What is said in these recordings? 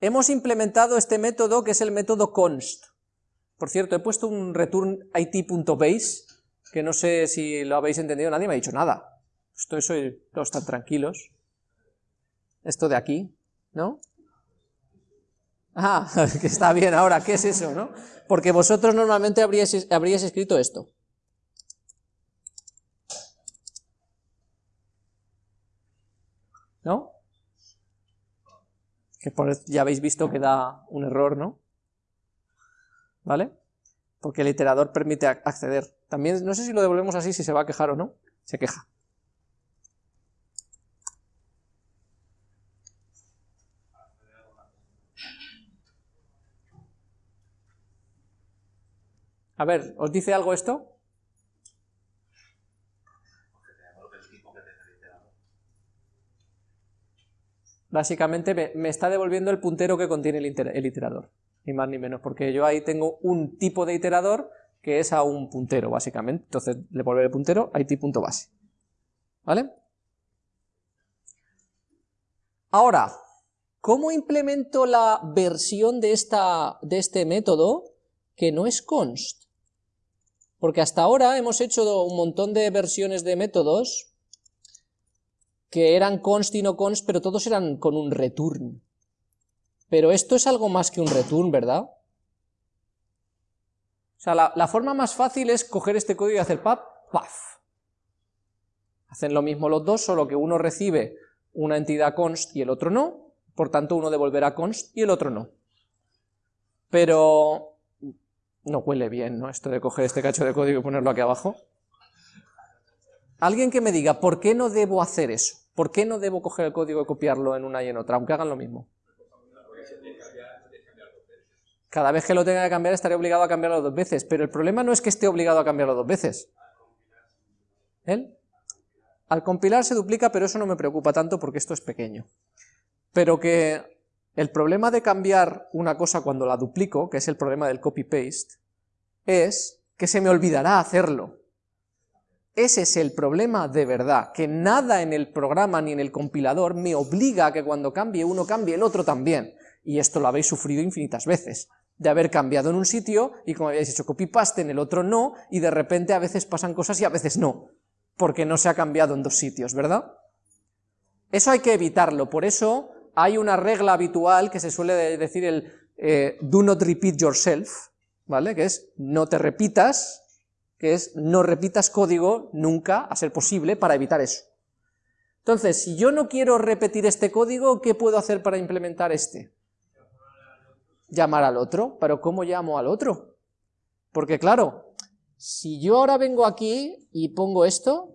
hemos implementado este método que es el método const. Por cierto, he puesto un return it.base, que no sé si lo habéis entendido, nadie me ha dicho nada. Estoy, soy, todos están tranquilos. Esto de aquí, ¿no? Ah, que está bien ahora, ¿qué es eso, no? Porque vosotros normalmente habríais escrito esto. ¿No? Ya habéis visto que da un error, ¿no? ¿Vale? Porque el iterador permite acceder. También, no sé si lo devolvemos así, si se va a quejar o no. Se queja. A ver, ¿os dice algo esto? Básicamente me, está devolviendo el puntero que contiene el, iterador, ni más ni menos, porque yo ahí tengo un tipo de iterador que es a un puntero, básicamente. Entonces le vuelve el puntero a it.base. ¿Vale? Ahora, ¿cómo implemento la versión de, esta, de este método que no es const? Porque hasta ahora hemos hecho un montón de versiones de métodos que eran const y no const, pero todos eran con un return. Pero esto es algo más que un return, ¿verdad? O sea, la, forma más fácil es coger este código y hacer pap, paf. Hacen lo mismo los dos, solo que uno recibe una entidad const y el otro no, por tanto uno devolverá const y el otro no. Pero no huele bien, ¿no? Esto de coger este cacho de código y ponerlo aquí abajo. Alguien que me diga, ¿por qué no debo hacer eso? ¿Por qué no debo coger el código y copiarlo en una y en otra, aunque hagan lo mismo? Cada vez que lo tenga que cambiar estaré obligado a cambiarlo dos veces, pero el problema no es que esté obligado a cambiarlo dos veces. ¿Él? Al compilar se duplica, pero eso no me preocupa tanto porque esto es pequeño. Pero que el problema de cambiar una cosa cuando la duplico, que es el problema del copy-paste, es que se me olvidará hacerlo. Ese es el problema de verdad, que nada en el programa ni en el compilador me obliga a que cuando cambie uno cambie el otro también. Y esto lo habéis sufrido infinitas veces, de haber cambiado en un sitio y como habéis hecho copy-paste en el otro no, y de repente a veces pasan cosas y a veces no, porque no se ha cambiado en dos sitios, ¿verdad? Eso hay que evitarlo, por eso hay una regla habitual que se suele decir el eh, do not repeat yourself, ¿vale? Que es no te repitas, que es no repitas código nunca, a ser posible, para evitar eso. Entonces, si yo no quiero repetir este código, ¿qué puedo hacer para implementar este? Llamar al otro, pero ¿cómo llamo al otro? Porque claro, si yo ahora vengo aquí y pongo esto,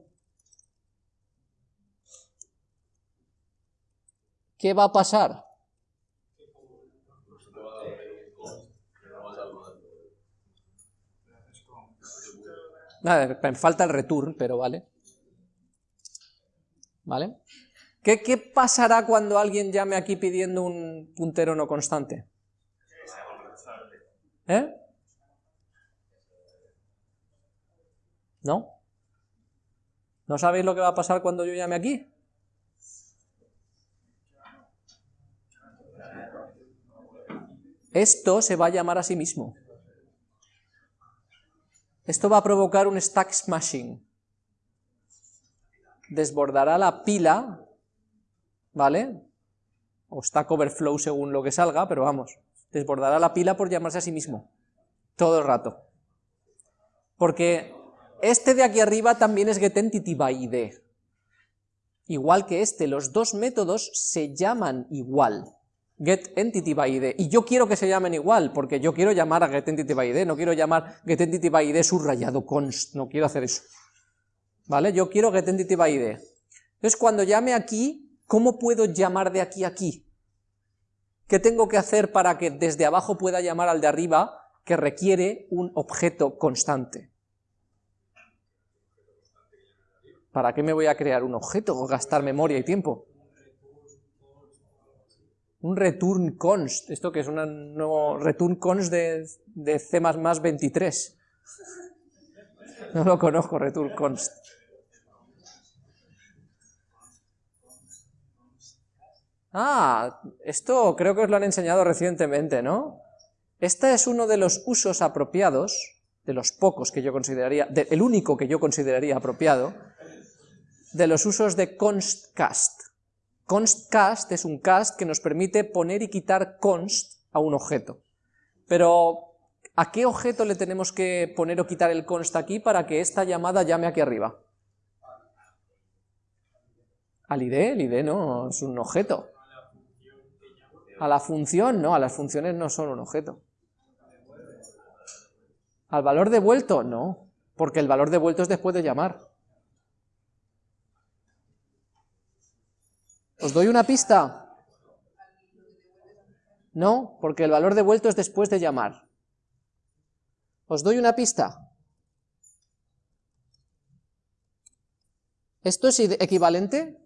¿qué va a pasar? Nada, me falta el return, pero vale. ¿Vale? ¿Qué, ¿Qué, pasará cuando alguien llame aquí pidiendo un puntero no constante? ¿Eh? ¿No? ¿No sabéis lo que va a pasar cuando yo llame aquí? Esto se va a llamar a sí mismo. Esto va a provocar un stack smashing. Desbordará la pila, ¿vale? O stack overflow según lo que salga, pero vamos, desbordará la pila por llamarse a sí mismo. Todo el rato. Porque este de aquí arriba también es getEntity by id. Igual que este, los dos métodos se llaman igual getEntityById, y yo quiero que se llamen igual, porque yo quiero llamar a getEntityById, no quiero llamar getEntityById subrayado const, no quiero hacer eso, ¿vale? Yo quiero getEntityById. Entonces cuando llame aquí, ¿cómo puedo llamar de aquí a aquí? ¿Qué tengo que hacer para que desde abajo pueda llamar al de arriba, que requiere un objeto constante? ¿Para qué me voy a crear un objeto o gastar memoria y tiempo? Un return const, esto que es un nuevo return const de, de C++ 23. No lo conozco, return const. Ah, esto creo que os lo han enseñado recientemente, ¿no? Este es uno de los usos apropiados, de los pocos que yo consideraría, el único que yo consideraría apropiado, de los usos de constcast. Constcast es un cast que nos permite poner y quitar const a un objeto. Pero, ¿a qué objeto le tenemos que poner o quitar el const aquí para que esta llamada llame aquí arriba? Al ID, el ID no, es un objeto. A la función, no, a las funciones no son un objeto. ¿Al valor devuelto? No, porque el valor devuelto es después de llamar. ¿Os doy una pista? No, porque el valor devuelto es después de llamar. ¿Os doy una pista? ¿Esto es equivalente?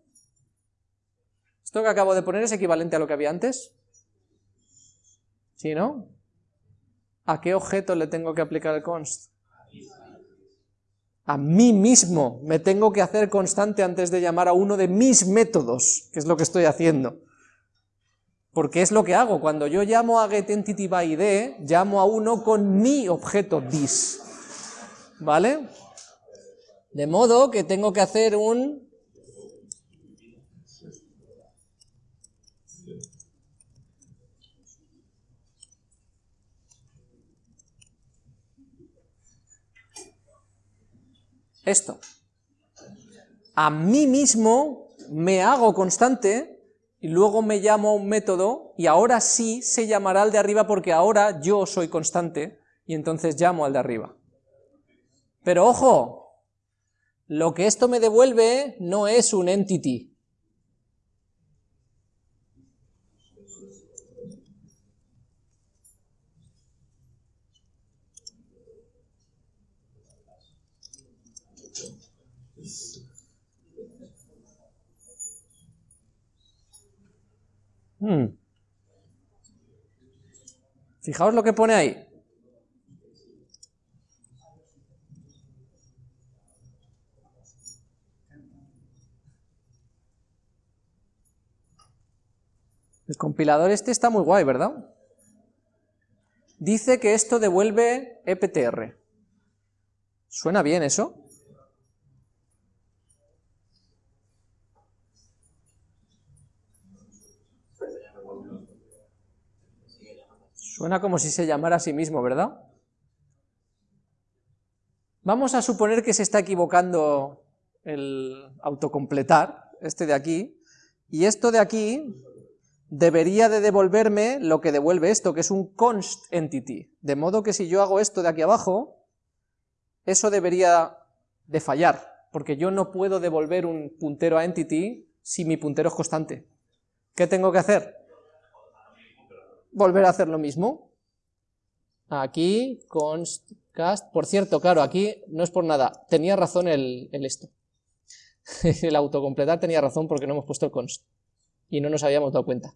¿Esto que acabo de poner es equivalente a lo que había antes? ¿Sí, no? ¿A qué objeto le tengo que aplicar el const? A mí mismo me tengo que hacer constante antes de llamar a uno de mis métodos, que es lo que estoy haciendo. Porque es lo que hago, cuando yo llamo a getEntityById, llamo a uno con mi objeto this. ¿Vale? De modo que tengo que hacer un esto. A mí mismo me hago constante y luego me llamo a un método y ahora sí se llamará al de arriba porque ahora yo soy constante y entonces llamo al de arriba. Pero ojo, lo que esto me devuelve no es un entity, Hmm. Fijaos lo que pone ahí. El compilador este está muy guay, ¿verdad? Dice que esto devuelve EPTR. ¿Suena bien eso? Suena como si se llamara a sí mismo, ¿verdad? Vamos a suponer que se está equivocando el autocompletar, este de aquí, y esto de aquí debería de devolverme lo que devuelve esto, que es un const entity, de modo que si yo hago esto de aquí abajo, eso debería de fallar, porque yo no puedo devolver un puntero a entity si mi puntero es constante. ¿Qué tengo que hacer? Volver a hacer lo mismo. Aquí, const, cast, por cierto, claro, aquí no es por nada, tenía razón el, esto. el autocompletar tenía razón porque no hemos puesto el const, y no nos habíamos dado cuenta.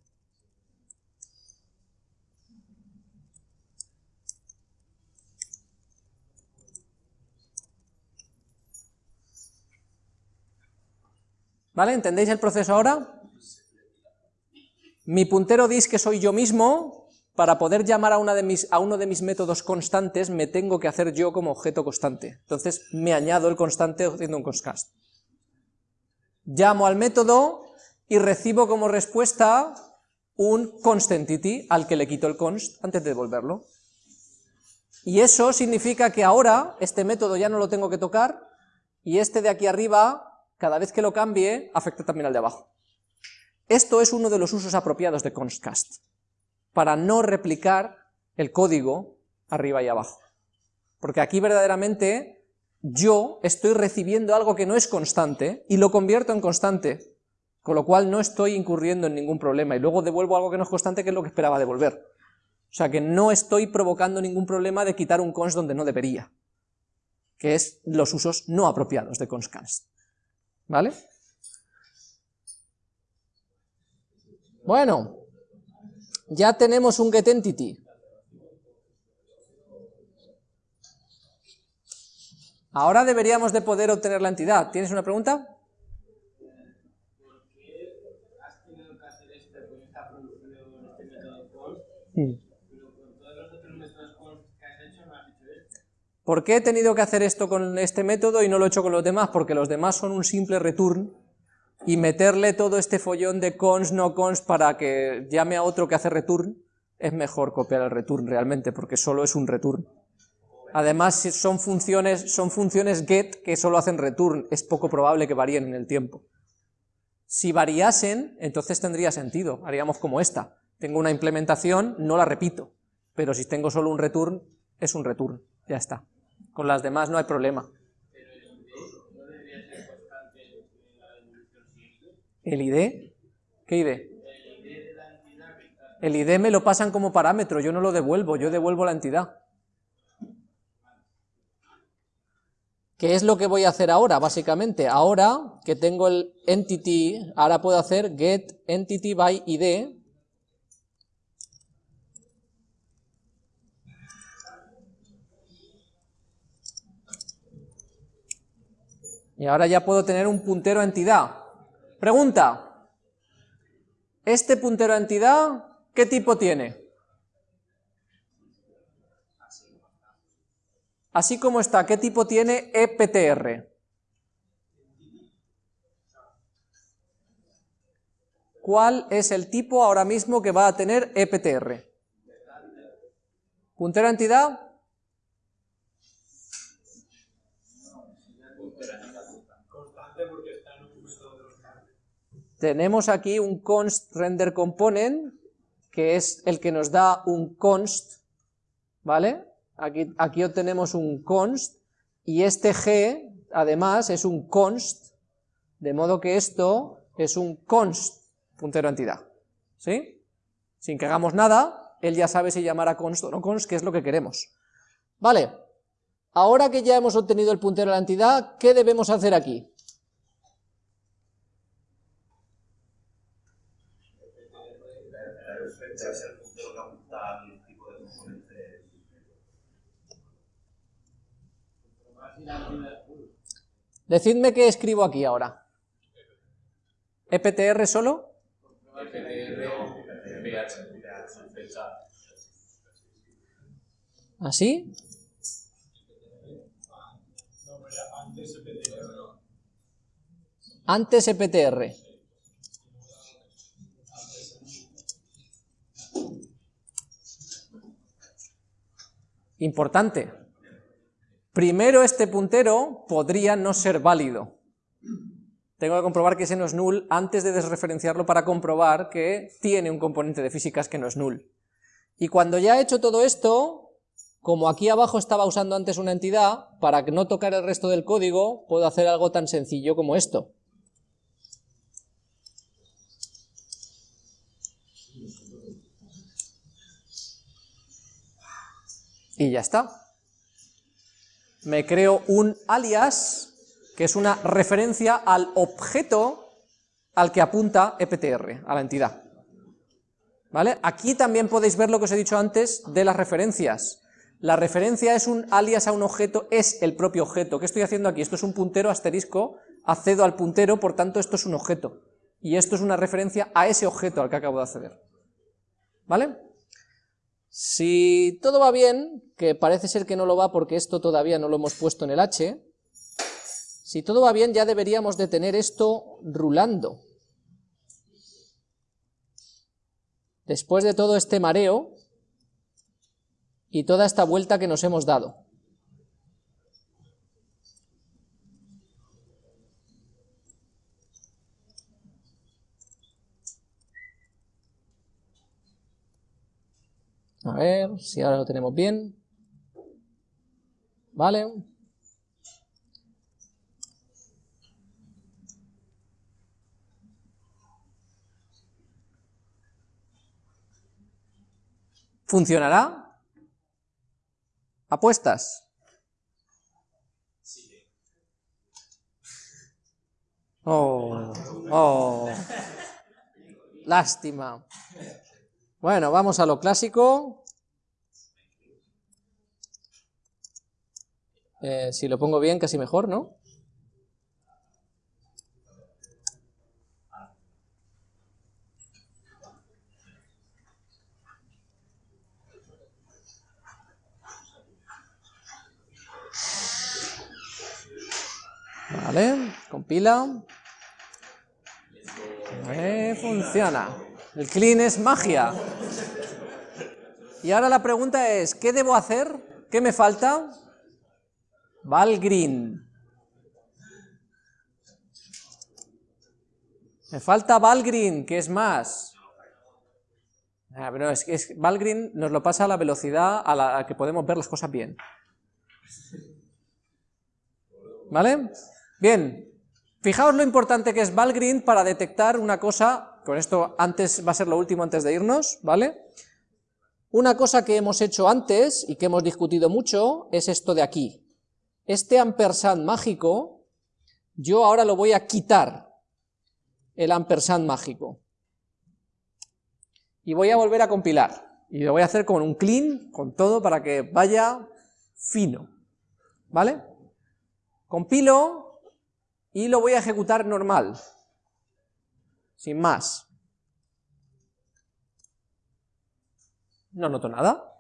¿Vale? ¿Entendéis el proceso ahora? Mi puntero dice que soy yo mismo, para poder llamar a, una de mis, a uno de mis métodos constantes me tengo que hacer yo como objeto constante. Entonces me añado el constante haciendo un constcast. Llamo al método y recibo como respuesta un constantity al que le quito el const antes de devolverlo. Y eso significa que ahora este método ya no lo tengo que tocar y este de aquí arriba, cada vez que lo cambie, afecta también al de abajo. Esto es uno de los usos apropiados de constcast, para no replicar el código arriba y abajo. Porque aquí verdaderamente yo estoy recibiendo algo que no es constante y lo convierto en constante, con lo cual no estoy incurriendo en ningún problema y luego devuelvo algo que no es constante que es lo que esperaba devolver. O sea que no estoy provocando ningún problema de quitar un const donde no debería, que es los usos no apropiados de constcast. ¿Vale? Bueno, ya tenemos un getEntity. Ahora deberíamos de poder obtener la entidad. ¿Tienes una pregunta? ¿Por qué he tenido que hacer esto con este método y no lo he hecho con los demás? Porque los demás son un simple return y meterle todo este follón de cons, no cons para que llame a otro que hace return, es mejor copiar el return realmente, porque solo es un return. Además, son funciones, son funciones get que solo hacen return, es poco probable que varíen en el tiempo. Si variasen, entonces tendría sentido, haríamos como esta. Tengo una implementación, no la repito, pero si tengo solo un return, es un return, ya está. Con las demás no hay problema. ¿El ID? ¿Qué ID? El ID me lo pasan como parámetro, yo no lo devuelvo, yo devuelvo la entidad. ¿Qué es lo que voy a hacer ahora, básicamente? Ahora que tengo el entity, ahora puedo hacer get entity by id, y ahora ya puedo tener un puntero a entidad. Pregunta, ¿este puntero a entidad qué tipo tiene? Así como está, ¿qué tipo tiene EPTR? ¿Cuál es el tipo ahora mismo que va a tener EPTR? ¿Puntero a entidad? Tenemos aquí un const render component, que es el que nos da un const, ¿vale? Aquí, aquí obtenemos un const, y este g, además, es un const, de modo que esto es un const, puntero entidad, ¿sí? Sin que hagamos nada, él ya sabe si llamar a const o no const, que es lo que queremos. Vale, ahora que ya hemos obtenido el puntero a la entidad, ¿qué debemos hacer aquí? Decidme qué escribo aquí ahora. ¿EPTR solo? ¿Así? Antes EPTR. Importante. Primero este puntero podría no ser válido. Tengo que comprobar que ese no es null antes de desreferenciarlo para comprobar que tiene un componente de físicas que no es null. Y cuando ya he hecho todo esto, como aquí abajo estaba usando antes una entidad, para no tocar el resto del código, puedo hacer algo tan sencillo como esto. Y ya está. Me creo un alias, que es una referencia al objeto al que apunta EPTR, a la entidad. ¿Vale? Aquí también podéis ver lo que os he dicho antes de las referencias. La referencia es un alias a un objeto, es el propio objeto. ¿Qué estoy haciendo aquí? Esto es un puntero asterisco, accedo al puntero, por tanto esto es un objeto. Y esto es una referencia a ese objeto al que acabo de acceder. ¿Vale? Si todo va bien, que parece ser que no lo va porque esto todavía no lo hemos puesto en el H, si todo va bien ya deberíamos de tener esto rulando. Después de todo este mareo y toda esta vuelta que nos hemos dado. A ver si ahora lo tenemos bien. Vale. ¿Funcionará? ¿Apuestas? Oh, oh, lástima. Bueno, vamos a lo clásico. Eh, si lo pongo bien, casi mejor, ¿no? Vale, compila. Eh, funciona. El clean es magia. Y ahora la pregunta es, ¿qué debo hacer? ¿Qué me falta? Valgrind. Me falta Valgrind, que es más. Ah, es Valgrind nos lo pasa a la velocidad a la que podemos ver las cosas bien. ¿Vale? Bien, fijaos lo importante que es Valgrind para detectar una cosa, con esto antes va a ser lo último antes de irnos, ¿vale? Una cosa que hemos hecho antes y que hemos discutido mucho es esto de aquí. Este ampersand mágico, yo ahora lo voy a quitar, el ampersand mágico. Y voy a volver a compilar. Y lo voy a hacer con un clean, con todo, para que vaya fino. ¿Vale? Compilo y lo voy a ejecutar normal. Sin más. No noto nada.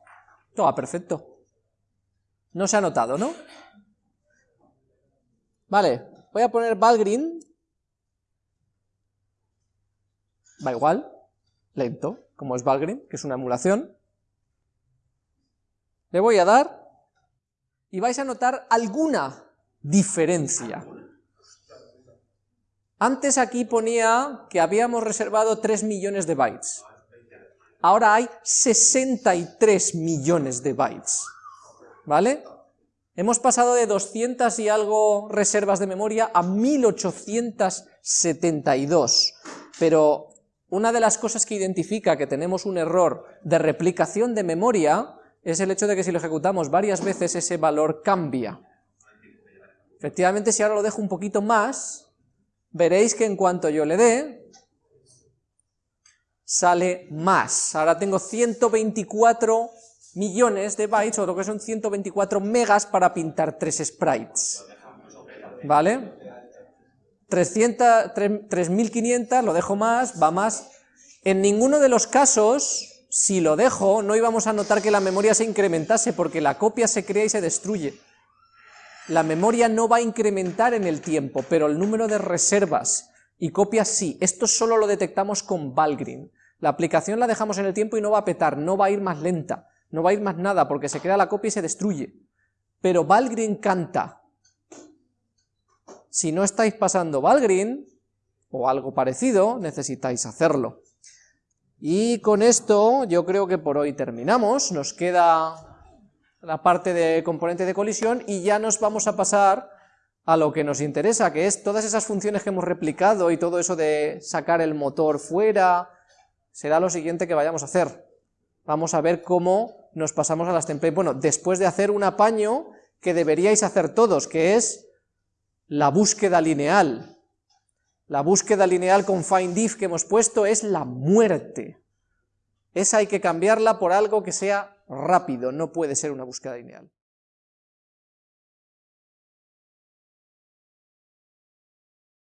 Todo va perfecto. No se ha notado, ¿no? Vale, voy a poner Valgrind. Va igual, lento, como es Valgrind, que es una emulación. Le voy a dar y vais a notar alguna diferencia. Antes aquí ponía que habíamos reservado 3 millones de bytes. Ahora hay 63 millones de bytes. ¿Vale? Hemos pasado de 200 y algo reservas de memoria a 1872. Pero una de las cosas que identifica que tenemos un error de replicación de memoria es el hecho de que si lo ejecutamos varias veces ese valor cambia. Efectivamente, si ahora lo dejo un poquito más, veréis que en cuanto yo le dé, sale más. Ahora tengo 124 millones de bytes, o lo que son 124 megas para pintar tres sprites. ¿Vale? 300, 3500, lo dejo más, va más. En ninguno de los casos, si lo dejo, no íbamos a notar que la memoria se incrementase, porque la copia se crea y se destruye. La memoria no va a incrementar en el tiempo, pero el número de reservas y copias sí. Esto solo lo detectamos con Valgrind. La aplicación la dejamos en el tiempo y no va a petar, no va a ir más lenta, no va a ir más nada, porque se crea la copia y se destruye. Pero Valgrind canta. Si no estáis pasando Valgrind, o algo parecido, necesitáis hacerlo. Y con esto yo creo que por hoy terminamos, nos queda la parte de componente de colisión y ya nos vamos a pasar a lo que nos interesa, que es todas esas funciones que hemos replicado y todo eso de sacar el motor fuera, será lo siguiente que vayamos a hacer. Vamos a ver cómo nos pasamos a las templates. Bueno, después de hacer un apaño que deberíais hacer todos, que es la búsqueda lineal. La búsqueda lineal con findIf que hemos puesto es la muerte. Esa hay que cambiarla por algo que sea rápido, no puede ser una búsqueda lineal.